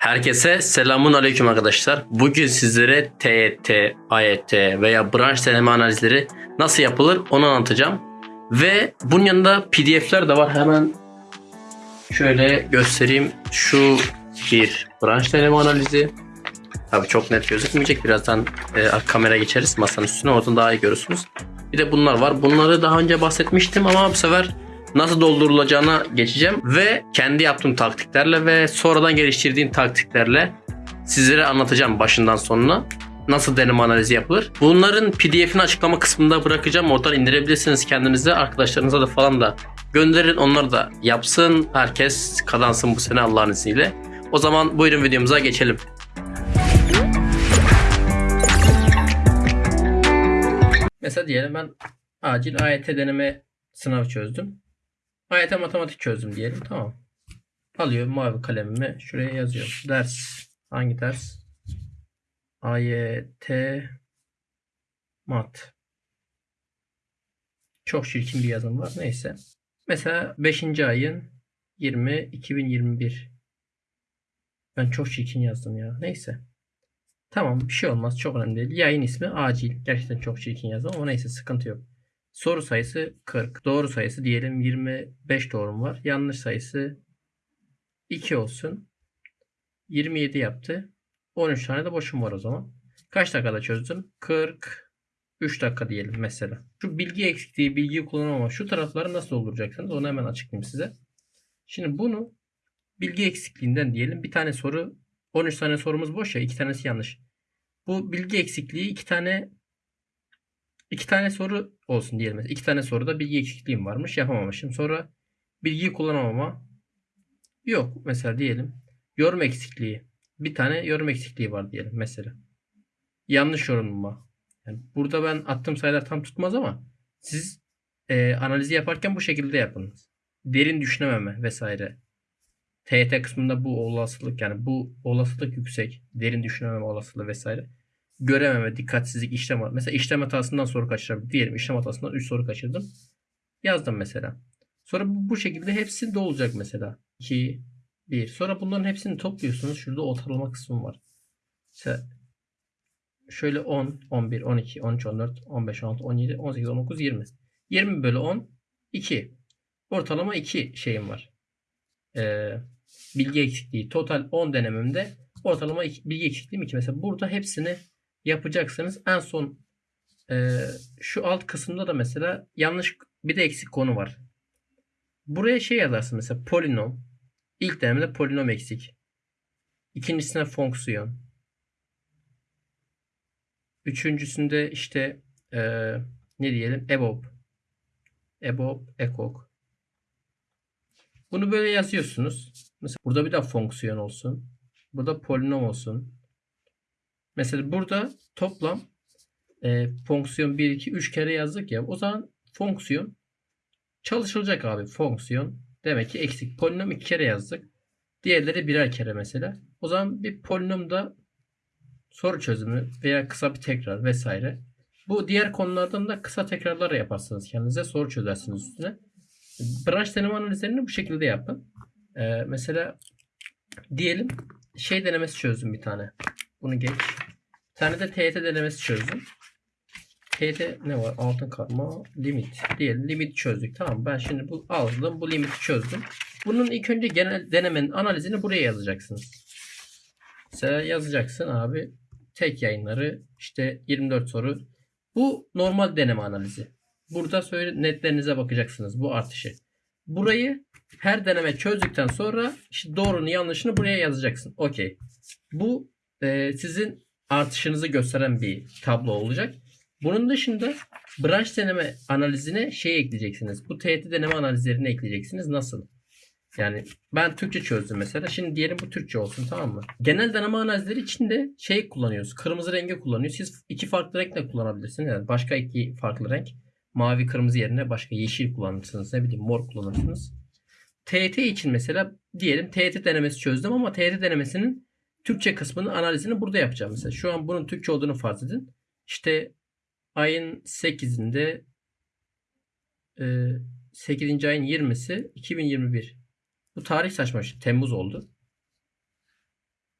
Herkese selamun aleyküm arkadaşlar. Bugün sizlere TET, AYT veya branş deneme analizleri nasıl yapılır onu anlatacağım. Ve bunun yanında pdf'ler de var. Hemen şöyle göstereyim. Şu bir branş deneme analizi. Tabii çok net gözükmeyecek. Birazdan e, kamera geçeriz masanın üstüne. Oradan daha iyi görürsünüz. Bir de bunlar var. Bunları daha önce bahsetmiştim ama bu sefer nasıl doldurulacağına geçeceğim ve kendi yaptığım taktiklerle ve sonradan geliştirdiğim taktiklerle sizlere anlatacağım başından sonuna nasıl deneme analizi yapılır. Bunların pdf'ini açıklama kısmında bırakacağım. Oradan indirebilirsiniz kendinize. Arkadaşlarınıza da falan da gönderin. Onlar da yapsın. Herkes kazansın bu sene Allah'ın izniyle. O zaman buyurun videomuza geçelim. Mesela diyelim ben acil AYT deneme sınavı çözdüm. AYT matematik çözdüm diyelim. Tamam. Alıyorum mavi kalemimi. Şuraya yazıyorum. Ders. Hangi ders? AYT mat. Çok çirkin bir yazım var. Neyse. Mesela 5. ayın 20 2021. Ben çok çirkin yazdım ya. Neyse. Tamam bir şey olmaz. Çok önemli değil. Yayın ismi acil. Gerçekten çok çirkin yazdım ama neyse sıkıntı yok. Soru sayısı 40. Doğru sayısı diyelim 25 doğrum var. Yanlış sayısı 2 olsun. 27 yaptı. 13 tane de boşum var o zaman. Kaç dakikada çözdüm? 43 dakika diyelim mesela. Şu bilgi eksikliği, bilgi kullanamama şu tarafları nasıl dolduracaksınız onu hemen açıklayayım size. Şimdi bunu bilgi eksikliğinden diyelim. Bir tane soru 13 tane sorumuz boş ya. 2 tanesi yanlış. Bu bilgi eksikliği 2 tane iki tane soru olsun diyelim. İki tane soruda bilgi eksikliğim varmış. Yapamamışım. Sonra bilgiyi kullanamama yok. Mesela diyelim yorum eksikliği. Bir tane yorum eksikliği var diyelim mesela. Yanlış yorumlama. Yani burada ben attığım sayılar tam tutmaz ama siz e, analizi yaparken bu şekilde yapınız. Derin düşünememe vesaire. TYT kısmında bu olasılık yani bu olasılık yüksek. Derin düşünememe olasılığı vesaire görememe, dikkatsizlik, işlem Mesela işlem hatasından soru kaçırabilirim. Diyelim işlem hatasından 3 soru kaçırdım. Yazdım mesela. Sonra bu, bu şekilde hepsi de olacak mesela. 2, 1. Sonra bunların hepsini topluyorsunuz. Şurada ortalama kısmı var. Mesela şöyle 10, 11, 12, 13, 14, 15, 16, 17, 18, 19, 20. 20 bölü 10, 2. Ortalama 2 şeyim var. Ee, bilgi eksikliği. Total 10 denememde ortalama bilgi eksikliğim 2. Mesela burada hepsini yapacaksınız. En son e, şu alt kısımda da mesela yanlış bir de eksik konu var. Buraya şey yazarsın mesela polinom. İlk denemede polinom eksik. İkincisine fonksiyon. Üçüncüsünde işte e, ne diyelim EBOB. EBOB, EKOK. Bunu böyle yazıyorsunuz. Mesela burada bir de fonksiyon olsun. Burada polinom olsun. Mesela burada toplam e, fonksiyon 1, 2, 3 kere yazdık ya. O zaman fonksiyon çalışılacak abi. Fonksiyon demek ki eksik. Polinom 2 kere yazdık. Diğerleri birer kere mesela. O zaman bir polinomda soru çözümü veya kısa bir tekrar vesaire. Bu diğer konulardan da kısa tekrarlar yaparsınız kendinize. Soru çözersiniz üstüne. Branş deneme analizlerini bu şekilde yapın. Ee, mesela diyelim şey denemesi çözdüm bir tane. Bunu geç. Tane de TYT denemesi çözdüm. TYT ne var? Altın karma limit. Diyelim limit çözdük. Tamam ben şimdi bu aldım. Bu limiti çözdüm. Bunun ilk önce genel denemenin analizini buraya yazacaksınız. Mesela yazacaksın abi tek yayınları işte 24 soru. Bu normal deneme analizi. Burada söyle netlerinize bakacaksınız bu artışı. Burayı her deneme çözdükten sonra işte doğrunu yanlışını buraya yazacaksın. Okey. Bu e, sizin artışınızı gösteren bir tablo olacak. Bunun dışında branş deneme analizine şey ekleyeceksiniz. Bu TYT deneme analizlerini ekleyeceksiniz. Nasıl? Yani ben Türkçe çözdüm mesela. Şimdi diyelim bu Türkçe olsun tamam mı? Genel deneme analizleri için de şey kullanıyoruz. Kırmızı rengi kullanıyoruz. Siz iki farklı renkle kullanabilirsiniz. Yani başka iki farklı renk. Mavi kırmızı yerine başka yeşil kullanırsınız. Ne bileyim mor kullanırsınız. TYT için mesela diyelim TYT denemesi çözdüm ama TYT denemesinin Türkçe kısmının analizini burada yapacağım. Mesela şu an bunun Türkçe olduğunu farz edin. İşte ayın 8'inde 8. E, ayın 20'si 2021. Bu tarih saçma. Temmuz oldu.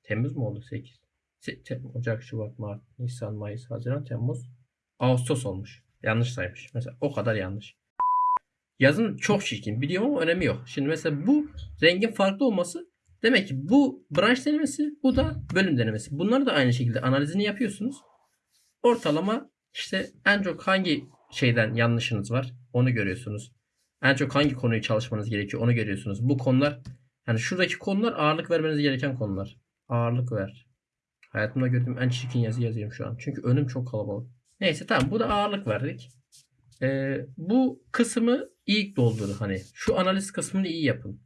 Temmuz mu oldu 8? Se- Tem- Ocak, Şubat, Mart, Nisan, Mayıs, Haziran, Temmuz, Ağustos olmuş. Yanlış saymış. Mesela o kadar yanlış. Yazın çok çirkin. Biliyorum ama önemi yok. Şimdi mesela bu rengin farklı olması demek ki bu branş denemesi, bu da bölüm denemesi. Bunları da aynı şekilde analizini yapıyorsunuz. Ortalama işte en çok hangi şeyden yanlışınız var onu görüyorsunuz. En çok hangi konuyu çalışmanız gerekiyor onu görüyorsunuz. Bu konular yani şuradaki konular ağırlık vermeniz gereken konular. Ağırlık ver. Hayatımda gördüğüm en çirkin yazı yazıyorum şu an. Çünkü önüm çok kalabalık. Neyse tamam bu da ağırlık verdik. Ee, bu kısmı iyi doldurun hani. Şu analiz kısmını iyi yapın.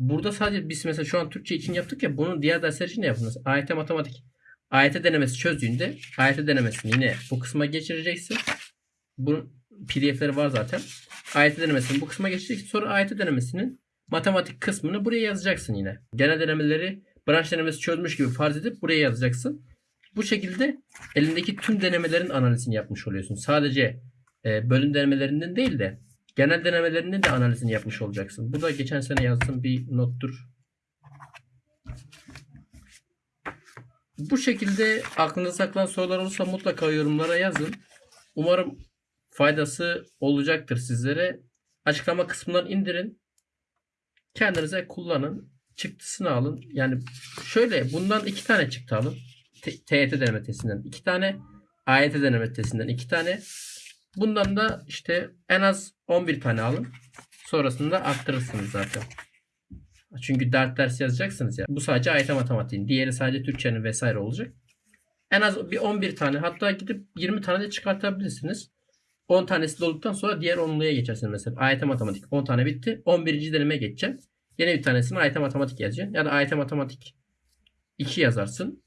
Burada sadece biz mesela şu an Türkçe için yaptık ya bunu diğer dersler için de yapın. Mesela AYT matematik. AYT denemesi çözdüğünde AYT denemesini yine bu kısma geçireceksin. Bunun pdf'leri var zaten. AYT denemesini bu kısma geçireceksin. Sonra AYT denemesinin matematik kısmını buraya yazacaksın yine. Genel denemeleri branş denemesi çözmüş gibi farz edip buraya yazacaksın. Bu şekilde elindeki tüm denemelerin analizini yapmış oluyorsun. Sadece e, bölüm denemelerinden değil de genel denemelerinin de analizini yapmış olacaksın. Bu da geçen sene yazdığım bir nottur. Bu şekilde aklınızda saklan sorular olursa mutlaka yorumlara yazın. Umarım faydası olacaktır sizlere. Açıklama kısmından indirin. Kendinize kullanın. Çıktısını alın. Yani şöyle bundan iki tane çıktı alın. T- TYT deneme testinden iki tane. AYT deneme testinden iki tane. Bundan da işte en az 11 tane alın. Sonrasında arttırırsınız zaten. Çünkü dert ders yazacaksınız ya. Bu sadece AYT matematiğin. Diğeri sadece Türkçenin vesaire olacak. En az bir 11 tane hatta gidip 20 tane de çıkartabilirsiniz. 10 tanesi dolduktan sonra diğer 10'luya geçersiniz mesela. AYT matematik 10 tane bitti. 11. denemeye geçeceksin. Yine bir tanesini AYT matematik yazacaksın. Ya da AYT matematik 2 yazarsın.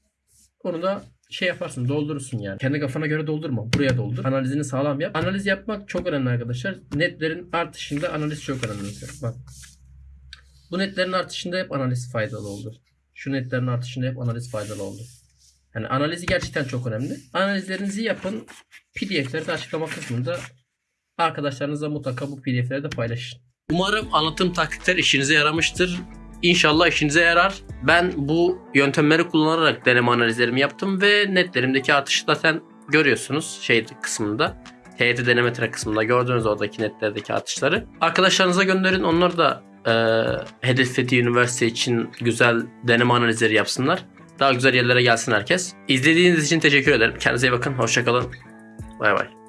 Onu da şey yaparsın doldurursun yani. Kendi kafana göre doldurma. Buraya doldur. Analizini sağlam yap. Analiz yapmak çok önemli arkadaşlar. Netlerin artışında analiz çok önemli. Bak. Bu netlerin artışında hep analiz faydalı oldu. Şu netlerin artışında hep analiz faydalı oldu. Yani analizi gerçekten çok önemli. Analizlerinizi yapın. PDF'leri de açıklama kısmında arkadaşlarınızla mutlaka bu PDF'leri de paylaşın. Umarım anlatım taktikler işinize yaramıştır. İnşallah işinize yarar. Ben bu yöntemleri kullanarak deneme analizlerimi yaptım ve netlerimdeki artışı zaten görüyorsunuz şey kısmında. TYT deneme tra kısmında gördüğünüz oradaki netlerdeki artışları. Arkadaşlarınıza gönderin. Onlar da e, hedeflediği üniversite için güzel deneme analizleri yapsınlar. Daha güzel yerlere gelsin herkes. İzlediğiniz için teşekkür ederim. Kendinize iyi bakın. Hoşçakalın. Bay bay.